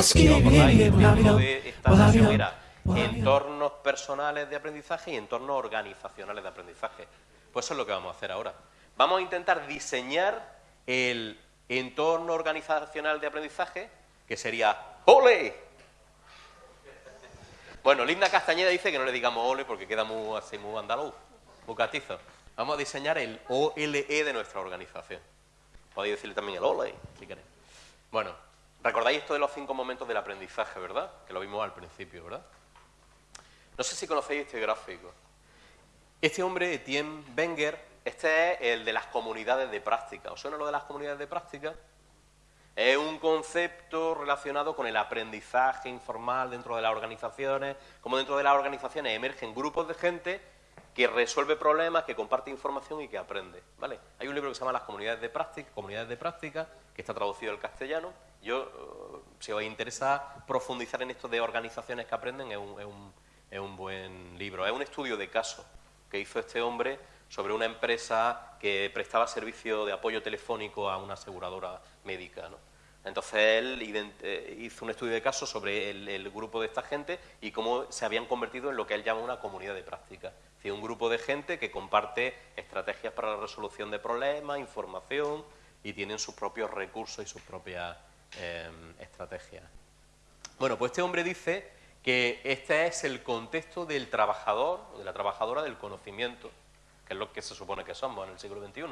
Título de esta sesión era entornos personales de aprendizaje y entornos organizacionales de aprendizaje. Pues eso es lo que vamos a hacer ahora. Vamos a intentar diseñar el entorno organizacional de aprendizaje, que sería ¡Ole! Bueno, Linda Castañeda dice que no le digamos ole porque queda muy así, muy andaluz, muy catizo. Vamos a diseñar el OLE de nuestra organización. Podéis decirle también el OLE, si queréis. Bueno, recordáis esto de los cinco momentos del aprendizaje, ¿verdad? Que lo vimos al principio, ¿verdad? No sé si conocéis este gráfico. Este hombre, Etienne Wenger, este es el de las comunidades de práctica. ¿Os suena lo de las comunidades de práctica? Es un concepto relacionado con el aprendizaje informal dentro de las organizaciones, como dentro de las organizaciones emergen grupos de gente que resuelve problemas, que comparte información y que aprende. ¿vale? Hay un libro que se llama Las comunidades de práctica, comunidades de práctica, que está traducido al castellano. Yo, si os interesa profundizar en esto de organizaciones que aprenden, es un, es un buen libro. Es un estudio de caso que hizo este hombre sobre una empresa que prestaba servicio de apoyo telefónico a una aseguradora médica. ¿no? Entonces él eh, hizo un estudio de caso sobre el, grupo de esta gente y cómo se habían convertido en lo que él llama una comunidad de práctica. Es decir, un grupo de gente que comparte estrategias para la resolución de problemas, información y tienen sus propios recursos y sus propias em, estrategias. Bueno, pues este hombre dice que este es el contexto del trabajador o de la trabajadora del conocimiento que es lo que se supone que somos en el siglo XXI,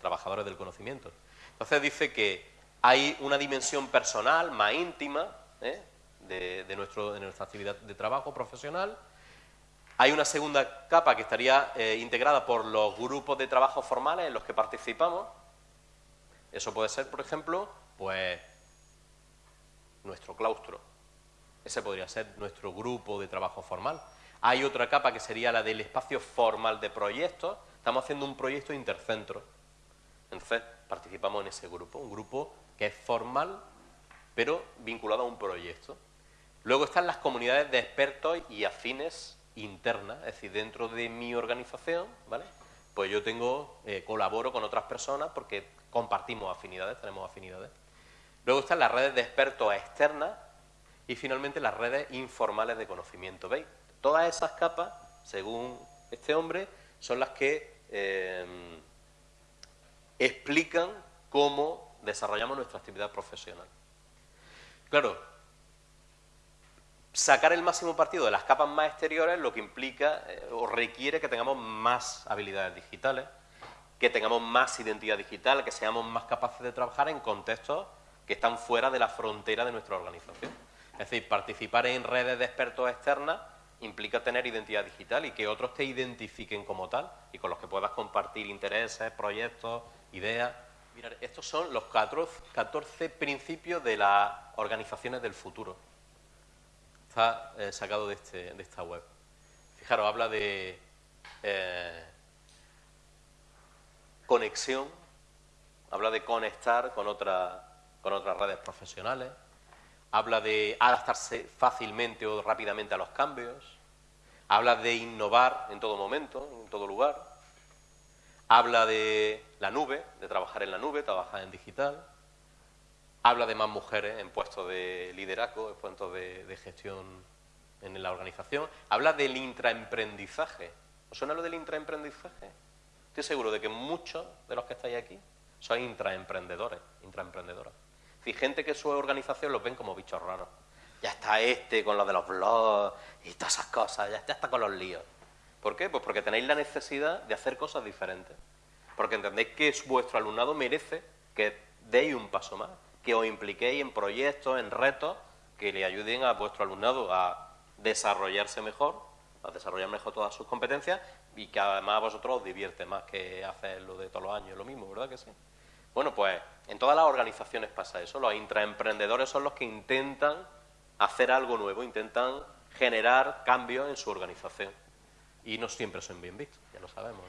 trabajadores del conocimiento. Entonces dice que hay una dimensión personal más íntima ¿eh? de, nuestra actividad de trabajo profesional. Hay una segunda capa que estaría eh, integrada por los grupos de trabajo formales en los que participamos. Eso puede ser, por ejemplo, pues nuestro claustro. Ese podría ser nuestro grupo de trabajo formal. Hay otra capa que sería la del espacio formal de proyectos. Estamos haciendo un proyecto intercentro. Entonces, participamos en ese grupo, un grupo que es formal, pero vinculado a un proyecto. Luego están las comunidades de expertos y afines internas, es decir, dentro de mi organización, ¿vale? Pues yo tengo, eh, colaboro con otras personas porque compartimos afinidades, tenemos afinidades. Luego están las redes de expertos externas y finalmente las redes informales de conocimiento. ¿Veis? Todas esas capas, según este hombre, son las que eh, explican cómo desarrollamos nuestra actividad profesional. Claro, sacar el máximo partido de las capas más exteriores lo que implica eh, o requiere que tengamos más habilidades digitales, que tengamos más identidad digital, que seamos más capaces de trabajar en contextos que están fuera de la frontera de nuestra organización. Es decir, participar en redes de expertos externas implica tener identidad digital y que otros te identifiquen como tal y con los que puedas compartir intereses, proyectos, ideas. Mirad, estos son los 14 principios de las organizaciones del futuro. Está eh, sacado de, este, de, esta web. Fijaros, habla de eh, conexión, habla de conectar con, con otras redes profesionales, habla de adaptarse fácilmente o rápidamente a los cambios, habla de innovar en todo momento, en todo lugar, habla de la nube, de trabajar en la nube, trabajar en digital, habla de más mujeres en puestos de liderazgo, en puestos de, gestión en la organización, habla del intraemprendizaje. ¿Os suena lo del intraemprendizaje? Estoy seguro de que muchos de los que estáis aquí sois intraemprendedores, intraemprendedoras y gente que su organización los ven como bichos raros. Ya está este con lo de los blogs y todas esas cosas, ya está con los líos. ¿Por qué? Pues porque tenéis la necesidad de hacer cosas diferentes. Porque entendéis que vuestro alumnado merece que deis un paso más, que os impliquéis en proyectos, en retos que le ayuden a vuestro alumnado a desarrollarse mejor, a desarrollar mejor todas sus competencias y que además a vosotros os divierte más que hacer lo de todos los años, lo mismo, ¿verdad que sí? Bueno, pues en todas las organizaciones pasa eso. Los intraemprendedores son los que intentan hacer algo nuevo, intentan generar cambios en su organización. Y no siempre son bien vistos, ya lo sabemos.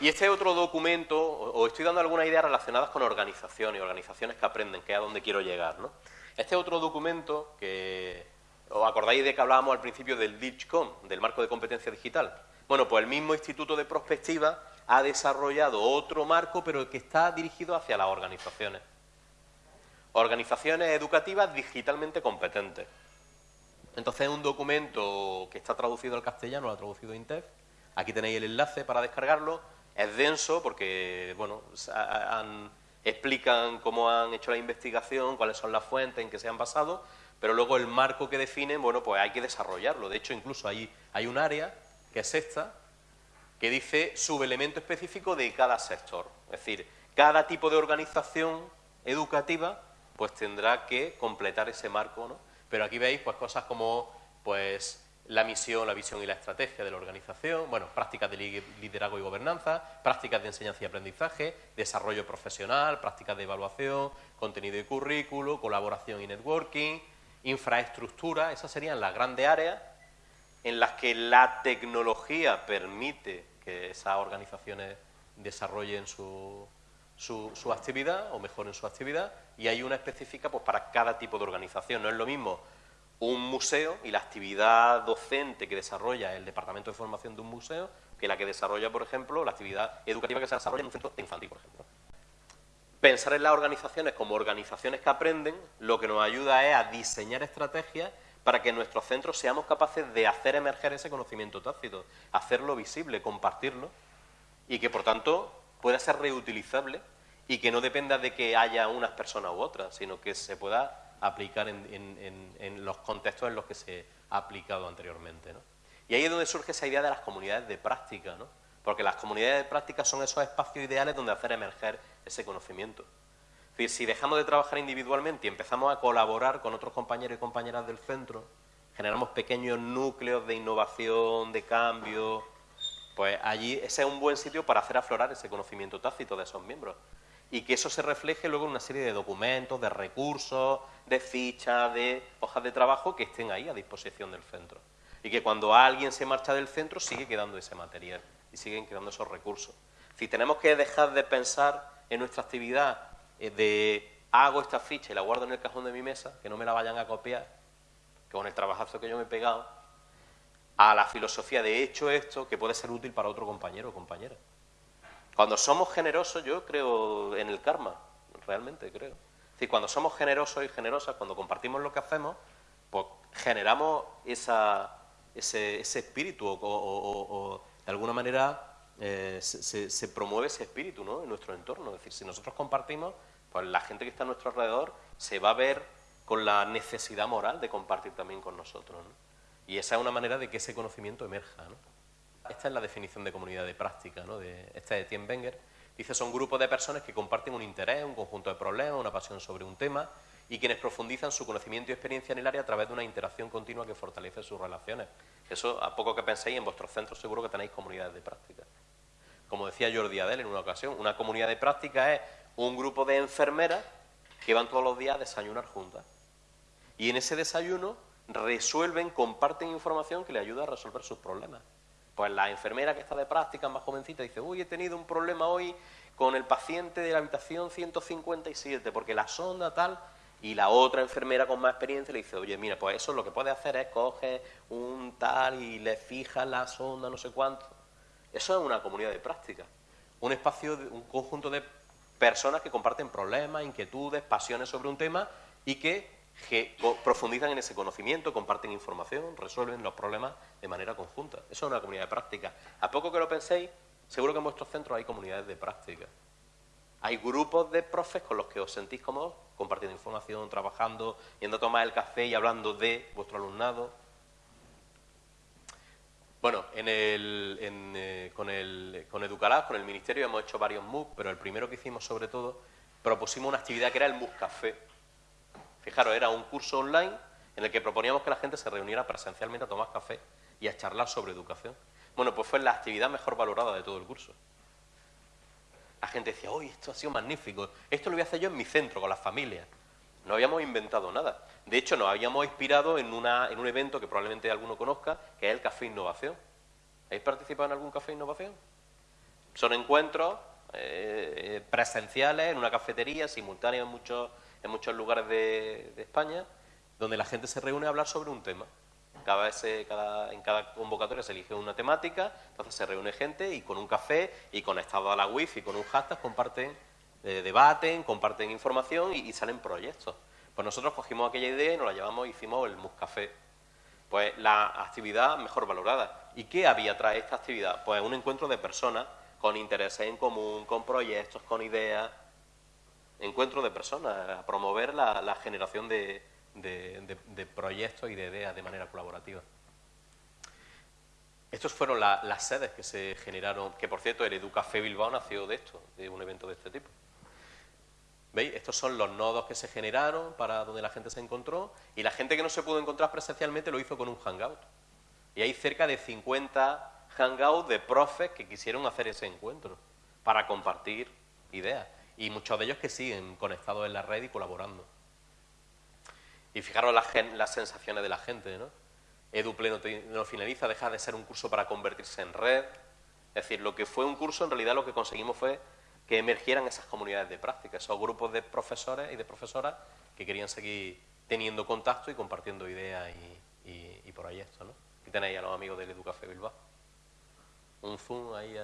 Y este otro documento, os estoy dando algunas ideas relacionadas con organizaciones, organizaciones que aprenden, que es a donde quiero llegar. ¿no? Este otro documento, que os acordáis de que hablábamos al principio del DIGCOM, del marco de competencia digital. Bueno, pues el mismo Instituto de Prospectiva ha desarrollado otro marco, pero que está dirigido hacia las organizaciones. Organizaciones educativas digitalmente competentes. Entonces es un documento que está traducido al castellano, lo ha traducido INTEF. Aquí tenéis el enlace para descargarlo. Es denso porque, bueno, explican cómo han hecho la investigación, cuáles son las fuentes en que se han basado, pero luego el marco que definen, bueno, pues hay que desarrollarlo. De hecho, incluso hay, hay un área, que es esta, que dice subelemento específico de cada sector. Es decir, cada tipo de organización educativa pues tendrá que completar ese marco, ¿no? Pero aquí veis pues cosas como pues la misión, la visión y la estrategia de la organización, bueno, prácticas de liderazgo y gobernanza, prácticas de enseñanza y aprendizaje, desarrollo profesional, prácticas de evaluación, contenido y currículo, colaboración y networking, infraestructura, esas serían las grandes áreas en las que la tecnología permite que esas organizaciones desarrollen su, su, actividad o mejoren su actividad y hay una específica pues, para cada tipo de organización. No es lo mismo un museo y la actividad docente que desarrolla el departamento de formación de un museo que la que desarrolla, por ejemplo, la actividad educativa que se desarrolla en un centro infantil, por ejemplo. Pensar en las organizaciones como organizaciones que aprenden lo que nos ayuda es a diseñar estrategias para que en nuestros centros seamos capaces de hacer emerger ese conocimiento tácito, hacerlo visible, compartirlo y que por tanto pueda ser reutilizable y que no dependa de que haya unas personas u otras, sino que se pueda aplicar en, los contextos en los que se ha aplicado anteriormente. Y ahí es donde surge esa idea de las comunidades de práctica, ¿no? porque las comunidades de práctica son esos espacios ideales donde hacer emerger ese conocimiento. Si dejamos de trabajar individualmente y empezamos a colaborar con otros compañeros y compañeras del centro, generamos pequeños núcleos de innovación, de cambio, pues allí ese es un buen sitio para hacer aflorar ese conocimiento tácito de esos miembros y que eso se refleje luego en una serie de documentos, de recursos, de fichas, de hojas de trabajo que estén ahí a disposición del centro. Y que cuando alguien se marcha del centro sigue quedando ese material y siguen quedando esos recursos. Si tenemos que dejar de pensar en nuestra actividad de hago esta ficha y la guardo en el cajón de mi mesa, que no me la vayan a copiar, con el trabajazo que yo me he pegado, a la filosofía de hecho esto que puede ser útil para otro compañero o compañera. Cuando somos generosos, yo creo en el karma, realmente creo. Es decir, cuando somos generosos y generosas, cuando compartimos lo que hacemos, pues generamos esa, ese, espíritu o, de alguna manera eh, se, promueve ese espíritu ¿no? en nuestro entorno. Es decir, si nosotros compartimos, pues la gente que está a nuestro alrededor se va a ver con la necesidad moral de compartir también con nosotros. Y esa es una manera de que ese conocimiento emerja. ¿no? Esta es la definición de comunidad de práctica, ¿no? de, esta de Tien Wenger. Dice, son grupos de personas que comparten un interés, un conjunto de problemas, una pasión sobre un tema y quienes profundizan su conocimiento y experiencia en el área a través de una interacción continua que fortalece sus relaciones. Eso, a poco que penséis, en vuestros centros seguro que tenéis comunidades de práctica. Como decía Jordi Adel en una ocasión, una comunidad de práctica es un grupo de enfermeras que van todos los días a desayunar juntas. Y en ese desayuno resuelven, comparten información que le ayuda a resolver sus problemas. Pues la enfermera que está de práctica, más jovencita, dice, uy, he tenido un problema hoy con el paciente de la habitación 157, porque la sonda tal, y la otra enfermera con más experiencia le dice, oye, mira, pues eso lo que puede hacer es coger un tal y le fija la sonda, no sé cuánto. Eso es una comunidad de práctica. Un espacio, un conjunto de personas que comparten problemas, inquietudes, pasiones sobre un tema y que profundizan en ese conocimiento, comparten información, resuelven los problemas de manera conjunta. Eso es una comunidad de práctica. A poco que lo penséis, seguro que en vuestros centros hay comunidades de práctica. Hay grupos de profes con los que os sentís cómodos, compartiendo información, trabajando, yendo a tomar el café y hablando de vuestro alumnado. Bueno, en el, eh, con, el, con Educalab, con el Ministerio, hemos hecho varios MOOC, pero el primero que hicimos sobre todo, propusimos una actividad que era el MOOC Café Fijaros, era un curso online en el que proponíamos que la gente se reuniera presencialmente a tomar café y a charlar sobre educación. Bueno, pues fue la actividad mejor valorada de todo el curso. La gente decía, uy, esto ha sido magnífico, esto lo voy a hacer yo en mi centro, con las familias. No habíamos inventado nada. De hecho, nos habíamos inspirado en, una, en un evento que probablemente alguno conozca, que es el Café Innovación. ¿Habéis participado en algún Café Innovación? Son encuentros eh, presenciales en una cafetería, simultáneos en muchos en muchos lugares de, España, donde la gente se reúne a hablar sobre un tema. Cada vez cada, en cada convocatoria se elige una temática, entonces se reúne gente y con un café y conectado a la wifi con un hashtag comparten eh, debaten, comparten información y, salen proyectos. Pues nosotros cogimos aquella idea y nos la llevamos y hicimos el Muscafé. Pues la actividad mejor valorada. ¿Y qué había tras esta actividad? Pues un encuentro de personas con intereses en común, con proyectos, con ideas. Encuentro de personas, a promover la, generación de, de proyectos y de ideas de manera colaborativa. Estos fueron las sedes que se generaron, que por cierto el Educafé Bilbao nació de esto, de un evento de este tipo. ¿Veis? Estos son los nodos que se generaron para donde la gente se encontró y la gente que no se pudo encontrar presencialmente lo hizo con un hangout. Y hay cerca de 50 hangouts de profes que quisieron hacer ese encuentro para compartir ideas. Y muchos de ellos que siguen conectados en la red y colaborando. Y fijaros las, sensaciones de la gente, ¿no? EduPleno no finaliza, deja de ser un curso para convertirse en red. Es decir, lo que fue un curso, en realidad lo que conseguimos fue que emergieran esas comunidades de práctica, esos grupos de profesores y de profesoras que querían seguir teniendo contacto y compartiendo ideas y, y, y proyectos. ¿no? Aquí tenéis a los amigos del Educafé Bilbao. Un Zoom ahí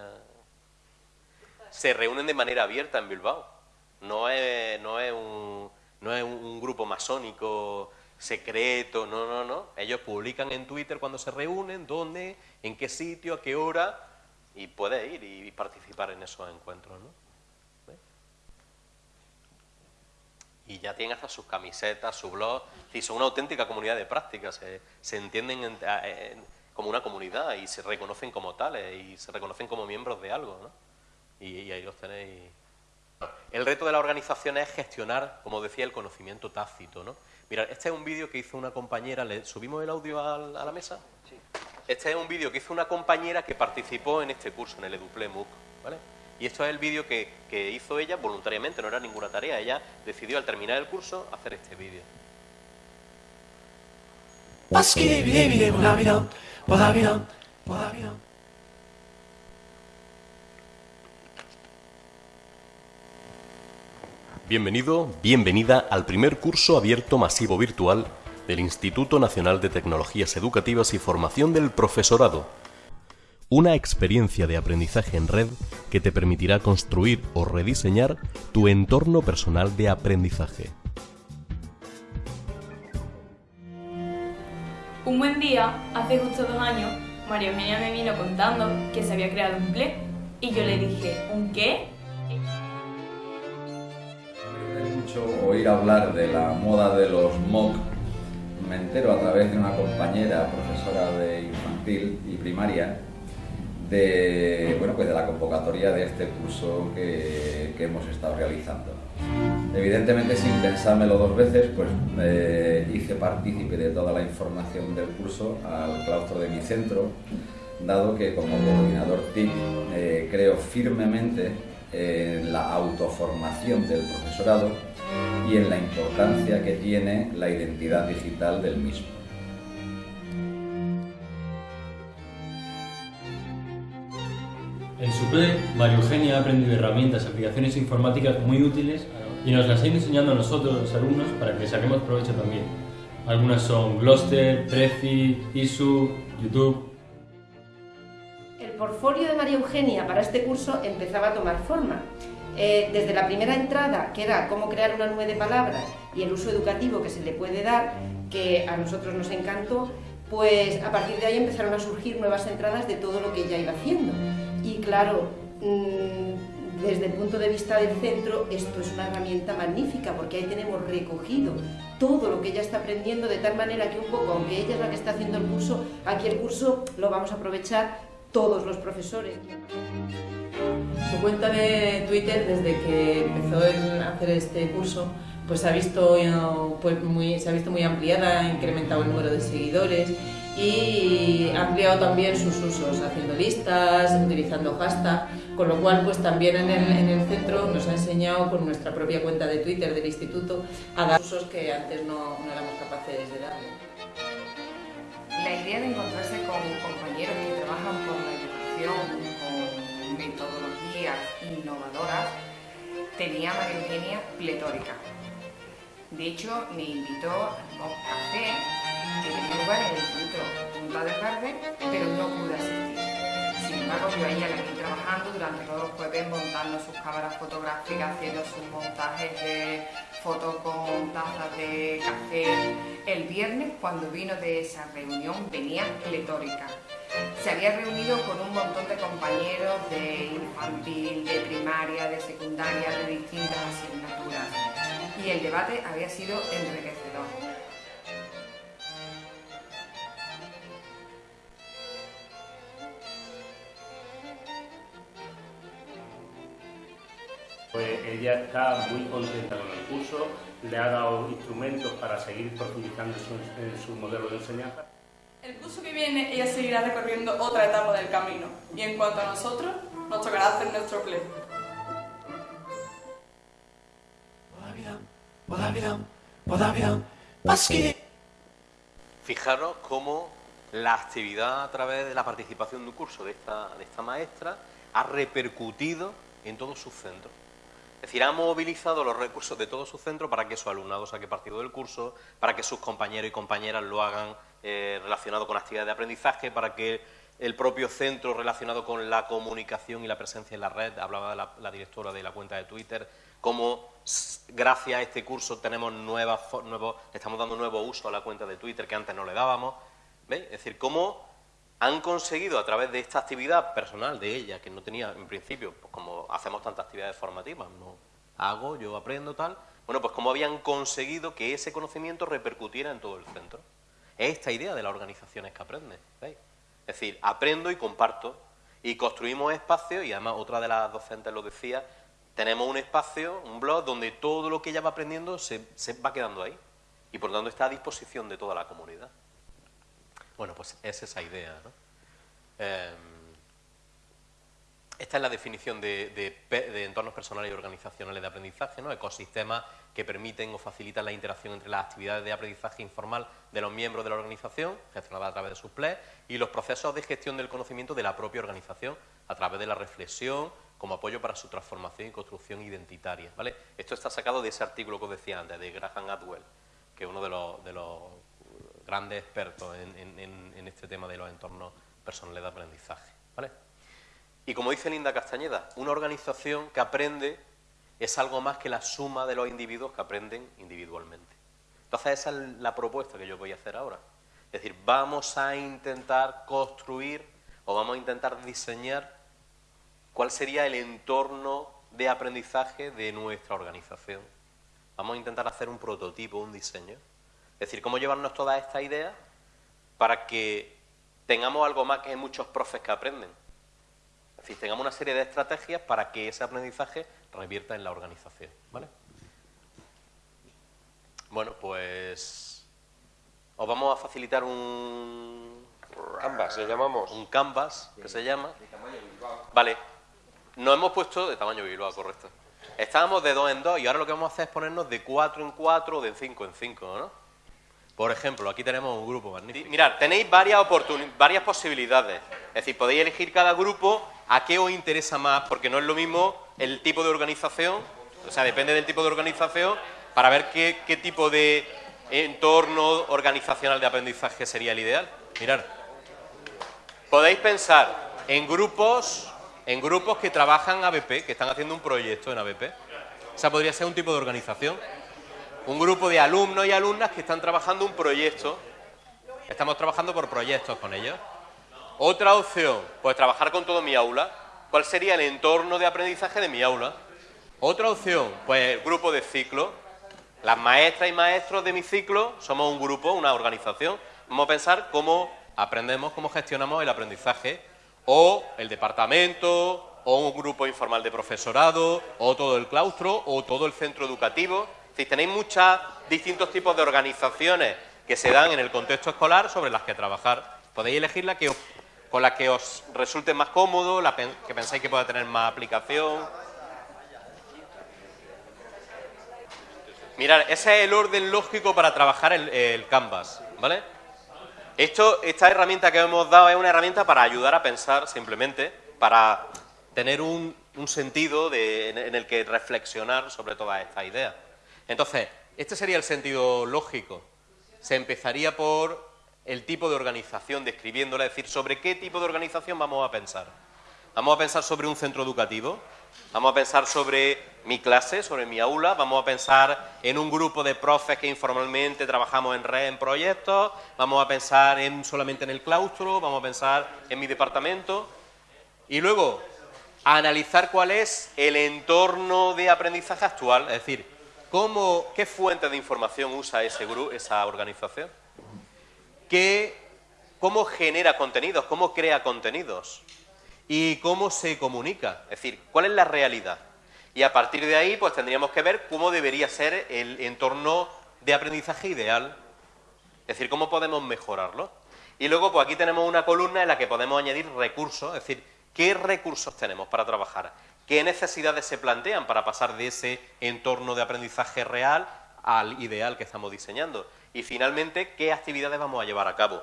Se reúnen de manera abierta en Bilbao. No es, no es, un, no es un grupo masónico secreto, no, no, no. Ellos publican en Twitter cuando se reúnen, dónde, en qué sitio, a qué hora, y puedes ir y participar en esos encuentros, ¿no? Y ya tienen hasta sus camisetas, su blog, y son una auténtica comunidad de prácticas, se, entienden como una comunidad y se reconocen como tales y se reconocen como miembros de algo, ¿no? Y, y ahí los tenéis. El reto de la organización es gestionar, como decía, el conocimiento tácito, ¿no? Mira, este es un vídeo que hizo una compañera, ¿le subimos el audio a, la mesa? Sí. Este es un vídeo que hizo una compañera que participó en este curso, en el Eduple MOOC, ¿vale? Y esto es el vídeo que, hizo ella voluntariamente, no era ninguna tarea, ella decidió al terminar el curso hacer este vídeo. Bienvenido, bienvenida al primer curso abierto masivo virtual del Instituto Nacional de Tecnologías Educativas y Formación del Profesorado. Una experiencia de aprendizaje en red que te permitirá construir o rediseñar tu entorno personal de aprendizaje. Un buen día, hace justo dos años, María Eugenia me vino contando que se había creado un PLE y yo le dije, ¿un qué? oír hablar de la moda de los MOOC, me entero a través de una compañera, profesora de infantil y primaria, de, bueno, pues de la convocatoria de este curso que, que hemos estado realizando. Evidentemente, sin pensármelo dos veces, pues hice partícipe de toda la información del curso al claustro de mi centro, dado que como coordinador TIC eh, creo firmemente en la autoformación del profesorado y en la importancia que tiene la identidad digital del mismo. En su play, María Eugenia ha aprendido herramientas y aplicaciones informáticas muy útiles y nos las ha ido enseñando a nosotros, los alumnos, para que saquemos provecho también. Algunas son Gloster, Prezi, ISU, YouTube. El portfolio de María Eugenia para este curso empezaba a tomar forma eh, desde la primera entrada, que era cómo crear una nube de palabras y el uso educativo que se le puede dar, que a nosotros nos encantó, pues a partir de ahí empezaron a surgir nuevas entradas de todo lo que ella iba haciendo. Claro, mm, desde el punto de vista del centro, esto es una herramienta magnífica porque ahí tenemos recogido todo lo que ella está aprendiendo de tal manera que un poco, aunque ella es la que está haciendo el curso, aquí el curso lo vamos a aprovechar todos los profesores. Su cuenta de Twitter, desde que empezó a hacer este curso, pues, visto, pues se ha visto muy ampliada, ha incrementado el número de seguidores y ha ampliado también sus usos, haciendo listas, utilizando hashtag, con lo cual pues también en el, en el centro nos ha enseñado con nuestra propia cuenta de Twitter del instituto a dar usos que antes no, no éramos capaces de darle. La idea de encontrarse con compañeros que trabajan por la educación, metodologías innovadoras, tenía María Eugenia pletórica. De hecho, me invitó a un café que tenía lugar en el centro Punta del Verde, pero no pude asistir. Sin embargo, yo a ella la trabajando durante todos los jueves montando sus cámaras fotográficas, haciendo sus montajes de fotos con tazas de café. El viernes, cuando vino de esa reunión, venía pletórica. Se había reunido con un montón de compañeros de infantil, de primaria, de secundaria, de distintas asignaturas. Y el debate había sido enriquecedor. Ella está muy contenta con el curso, le ha dado instrumentos para seguir profundizando en su, modelo de enseñanza. El curso que viene ella seguirá recorriendo otra etapa del camino y en cuanto a nosotros, nos tocará hacer nuestro play. Fijaros cómo la actividad a través de la participación de un curso de esta, de esta maestra ha repercutido en todos sus centros. Es decir, ha movilizado los recursos de todo su centro para que su alumnado saque partido del curso, para que sus compañeros y compañeras lo hagan eh, relacionado con actividades de aprendizaje, para que el propio centro relacionado con la comunicación y la presencia en la red, hablaba la, directora de la cuenta de Twitter, cómo gracias a este curso tenemos nuevas, nuevos, estamos dando nuevo uso a la cuenta de Twitter que antes no le dábamos. ¿Veis? Es decir, cómo han conseguido a través de esta actividad personal de ella, que no tenía en principio, pues como hacemos tantas actividades formativas, no hago, yo aprendo tal, bueno, pues cómo habían conseguido que ese conocimiento repercutiera en todo el centro. Es esta idea de las organizaciones que aprenden, ¿veis? Es decir, aprendo y comparto, y construimos espacios, y además otra de las docentes lo decía, tenemos un espacio, un blog, donde todo lo que ella va aprendiendo se, va quedando ahí, y por lo tanto está a disposición de toda la comunidad. Bueno, pues es esa idea. ¿no? Em, esta es la definición de, entornos personales y organizacionales de aprendizaje, ¿no? ecosistemas que permiten o facilitan la interacción entre las actividades de aprendizaje informal de los miembros de la organización, gestionadas a través de sus PLEs, y los procesos de gestión del conocimiento de la propia organización, a través de la reflexión, como apoyo para su transformación y construcción identitaria. ¿vale? Esto está sacado de ese artículo que os decía antes, de Graham Atwell, que es uno de los, de los grandes expertos en, este tema de los entornos personales de aprendizaje. ¿vale? Y como dice Linda Castañeda, una organización que aprende es algo más que la suma de los individuos que aprenden individualmente. Entonces esa es la propuesta que yo voy a hacer ahora. Es decir, vamos a intentar construir o vamos a intentar diseñar cuál sería el entorno de aprendizaje de nuestra organización. Vamos a intentar hacer un prototipo, un diseño es decir, cómo llevarnos todas estas ideas para que tengamos algo más que muchos profes que aprenden. Es decir, tengamos una serie de estrategias para que ese aprendizaje revierta en la organización. ¿vale? Bueno, pues os vamos a facilitar un canvas, le llamamos. Un canvas, que se llama. De tamaño Bilbao. Vale. Nos hemos puesto de tamaño Bilbao, correcto. Estábamos de dos en dos y ahora lo que vamos a hacer es ponernos de cuatro en cuatro o de cinco en cinco, ¿no? Por ejemplo, aquí tenemos un grupo magnífico. Mirad, tenéis varias, varias posibilidades. Es decir, podéis elegir cada grupo a qué os interesa más, porque no es lo mismo el tipo de organización, o sea, depende del tipo de organización, para ver qué, qué tipo de entorno organizacional de aprendizaje sería el ideal. Mirad, podéis pensar en grupos, en grupos que trabajan ABP, que están haciendo un proyecto en ABP. O sea, podría ser un tipo de organización un grupo de alumnos y alumnas que están trabajando un proyecto. Estamos trabajando por proyectos con ellos. Otra opción, pues trabajar con todo mi aula. ¿Cuál sería el entorno de aprendizaje de mi aula? Otra opción, pues el grupo de ciclo. Las maestras y maestros de mi ciclo somos un grupo, una organización. Vamos a pensar cómo aprendemos, cómo gestionamos el aprendizaje. O el departamento, o un grupo informal de profesorado, o todo el claustro, o todo el centro educativo. Si tenéis muchos distintos tipos de organizaciones que se dan en el contexto escolar sobre las que trabajar. Podéis elegir que con la que os resulte más cómodo, la que pensáis que pueda tener más aplicación. Mirad, ese es el orden lógico para trabajar el, Canvas, ¿vale? Esto, esta herramienta que hemos dado es una herramienta para ayudar a pensar simplemente, para tener un, sentido en el que reflexionar sobre todas estas ideas. Entonces, este sería el sentido lógico. Se empezaría por el tipo de organización, describiéndola, es decir, sobre qué tipo de organización vamos a pensar. Vamos a pensar sobre un centro educativo, vamos a pensar sobre mi clase, sobre mi aula, vamos a pensar en un grupo de profes que informalmente trabajamos en red, en proyectos, vamos a pensar en, solamente en el claustro, vamos a pensar en mi departamento y luego analizar cuál es el entorno de aprendizaje actual, es decir, qué fuente de información usa ese grupo, esa organización, ¿Qué, cómo genera contenidos, cómo crea contenidos y cómo se comunica, es decir, cuál es la realidad. Y a partir de ahí, pues tendríamos que ver cómo debería ser el entorno de aprendizaje ideal. Es decir, cómo podemos mejorarlo. Y luego, pues aquí tenemos una columna en la que podemos añadir recursos, es decir, qué recursos tenemos para trabajar, qué necesidades se plantean para pasar de ese entorno de aprendizaje real al ideal que estamos diseñando. Y finalmente, qué actividades vamos a llevar a cabo.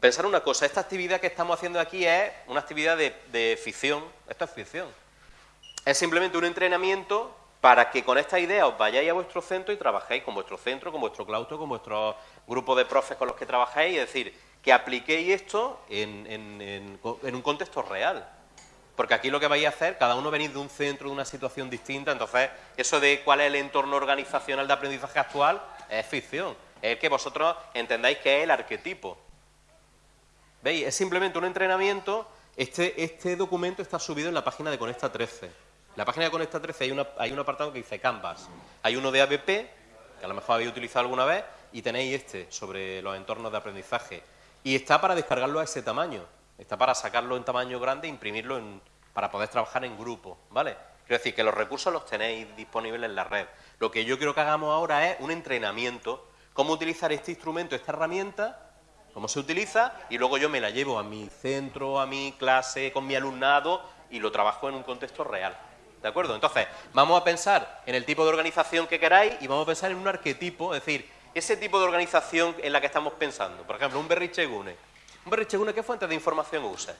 Pensar una cosa, esta actividad que estamos haciendo aquí es una actividad de, ficción, esto es ficción, es simplemente un entrenamiento para que con esta idea os vayáis a vuestro centro y trabajéis con vuestro centro, con vuestro claustro, con vuestro grupo de profes con los que trabajáis, es decir, que apliquéis esto en, un contexto real. Porque aquí lo que vais a hacer, cada uno venís de un centro, de una situación distinta, entonces eso de cuál es el entorno organizacional de aprendizaje actual es ficción. Es que vosotros entendáis que es el arquetipo. ¿Veis? Es simplemente un entrenamiento. Este, este documento está subido en la página de Conecta 13 la página de Conecta 13 hay, hay un apartado que dice Canvas. Hay uno de ABP, que a lo mejor habéis utilizado alguna vez, y tenéis este sobre los entornos de aprendizaje. Y está para descargarlo a ese tamaño. Está para sacarlo en tamaño grande e imprimirlo para poder trabajar en grupo, ¿vale? Quiero decir que los recursos los tenéis disponibles en la red. Lo que yo quiero que hagamos ahora es un entrenamiento, cómo utilizar este instrumento, esta herramienta, cómo se utiliza, y luego yo me la llevo a mi centro, a mi clase, con mi alumnado, y lo trabajo en un contexto real. ¿De acuerdo? Entonces, vamos a pensar en el tipo de organización que queráis y vamos a pensar en un arquetipo, es decir, ese tipo de organización en la que estamos pensando. Por ejemplo, un berrichegune. Un berrichegune, ¿qué fuente de información usa?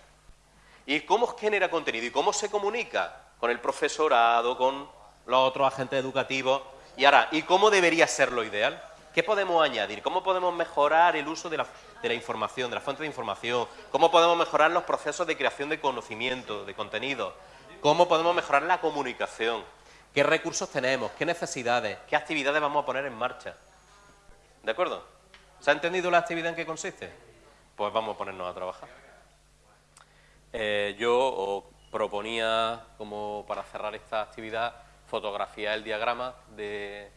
¿Y cómo genera contenido? ¿Y cómo se comunica con el profesorado, con los otros agentes educativos? Y ahora, ¿y cómo debería ser lo ideal? ¿Qué podemos añadir? ¿Cómo podemos mejorar el uso de la, de la, información, de la fuente de información? ¿Cómo podemos mejorar los procesos de creación de conocimiento, de contenido? cómo podemos mejorar la comunicación, qué recursos tenemos, qué necesidades, qué actividades vamos a poner en marcha. ¿De acuerdo? ¿Se ha entendido la actividad en qué consiste? Pues vamos a ponernos a trabajar. Eh, yo os proponía, como para cerrar esta actividad, fotografiar el diagrama de,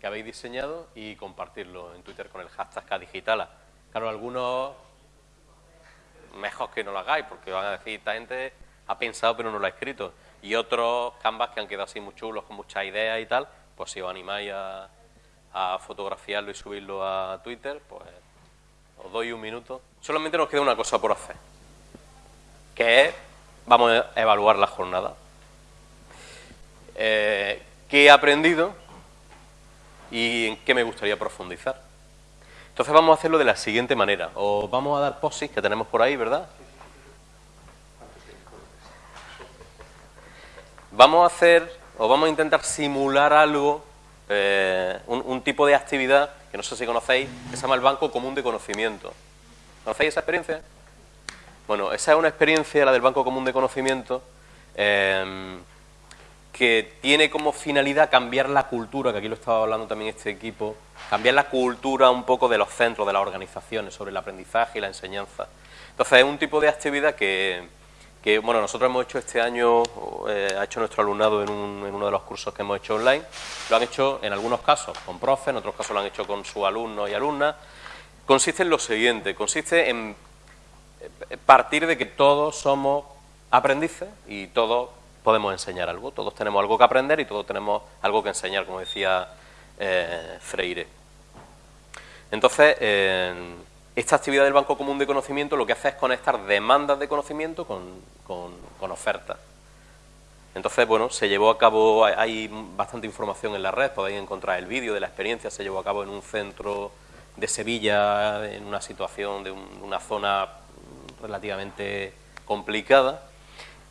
que habéis diseñado y compartirlo en Twitter con el hashtag KDigitala. Claro, algunos mejor que no lo hagáis, porque van a decir, esta gente ha pensado pero no lo ha escrito. Y otros canvas que han quedado así muy chulos, con muchas ideas y tal, pues si os animáis a, fotografiarlo y subirlo a Twitter, pues os doy un minuto. Solamente nos queda una cosa por hacer, que es, vamos a evaluar la jornada. Eh, ¿Qué he aprendido y en qué me gustaría profundizar? Entonces vamos a hacerlo de la siguiente manera. Os vamos a dar posis que tenemos por ahí, ¿verdad? vamos a hacer o vamos a intentar simular algo, eh, un, tipo de actividad que no sé si conocéis, que se llama el Banco Común de Conocimiento. ¿Conocéis esa experiencia? Bueno, esa es una experiencia, la del Banco Común de Conocimiento, em, que tiene como finalidad cambiar la cultura, que aquí lo estaba hablando también este equipo, cambiar la cultura un poco de los centros, de las organizaciones, sobre el aprendizaje y la enseñanza. Entonces es un tipo de actividad que, que bueno, nosotros hemos hecho este año, eh, ha hecho nuestro alumnado en, uno de los cursos que hemos hecho online, lo han hecho en algunos casos con profes, en otros casos lo han hecho con sus alumnos y alumnas. Consiste en lo siguiente, consiste en eh, partir de que todos somos aprendices y todos podemos enseñar algo, todos tenemos algo que aprender y todos tenemos algo que enseñar, como decía eh, Freire. Entonces, esta actividad del Banco Común de Conocimiento lo que hace es conectar demandas de conocimiento con, ofertas. Entonces, bueno, se llevó a cabo, hay bastante información en la red, podéis encontrar el vídeo de la experiencia, se llevó a cabo en un centro de Sevilla, en una situación de una zona relativamente complicada,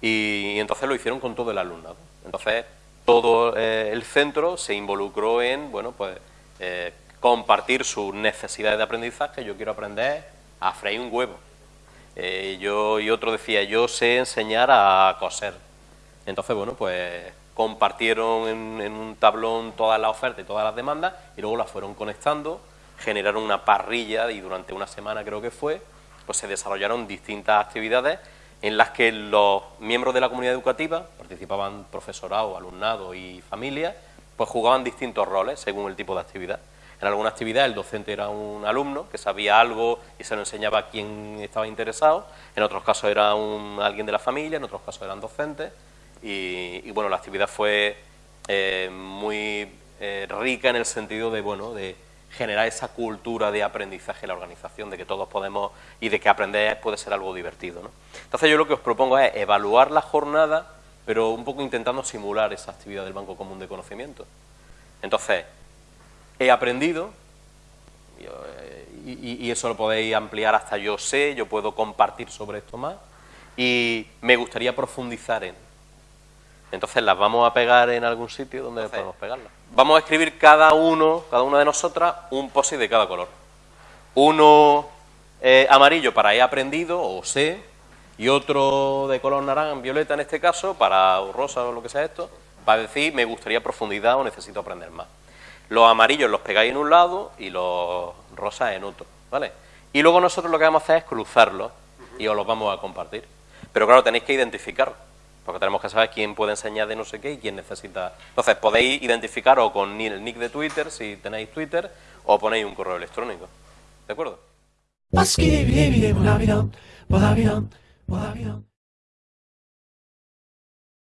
y, entonces lo hicieron con todo el alumnado. Entonces, todo eh, el centro se involucró en, bueno, pues... Eh, compartir sus necesidades de aprendizaje. Yo quiero aprender a freír un huevo. Eh, yo y otro decía, yo sé enseñar a coser. Entonces, bueno, pues compartieron en, un tablón todas las ofertas y todas las demandas y luego las fueron conectando, generaron una parrilla y durante una semana creo que fue, pues se desarrollaron distintas actividades en las que los miembros de la comunidad educativa, participaban profesorado, alumnado y familia, pues jugaban distintos roles según el tipo de actividad. En alguna actividad el docente era un alumno que sabía algo y se lo enseñaba a quien estaba interesado, en otros casos era un, alguien de la familia, en otros casos eran docentes, y, bueno, la actividad fue eh, muy eh, rica en el sentido de, bueno, de generar esa cultura de aprendizaje en la organización, de que todos podemos y de que aprender puede ser algo divertido. ¿no? Entonces yo lo que os propongo es evaluar la jornada, pero un poco intentando simular esa actividad del Banco Común de Conocimiento. Entonces, he aprendido, eh, y, y, eso lo podéis ampliar hasta yo sé, yo puedo compartir sobre esto más, y me gustaría profundizar en. Entonces las vamos a pegar en algún sitio donde podemos pegarlas. Vamos a escribir cada uno, cada una de nosotras, un post de cada color. Uno eh, amarillo para he aprendido o sé, y otro de color naranja, violeta en este caso, para o rosa o lo que sea esto, para decir me gustaría profundidad o necesito aprender más. Los amarillos los pegáis en un lado y los rosas en otro, ¿vale? Y luego nosotros lo que vamos a hacer es cruzarlos y os los vamos a compartir. Pero claro, tenéis que identificar, porque tenemos que saber quién puede enseñar de no sé qué y quién necesita. Entonces podéis identificaros con el nick de Twitter, si tenéis Twitter, o ponéis un correo electrónico. ¿De acuerdo?